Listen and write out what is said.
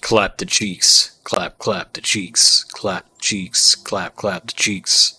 Clap the cheeks, clap, clap the cheeks, clap cheeks, clap, clap the cheeks.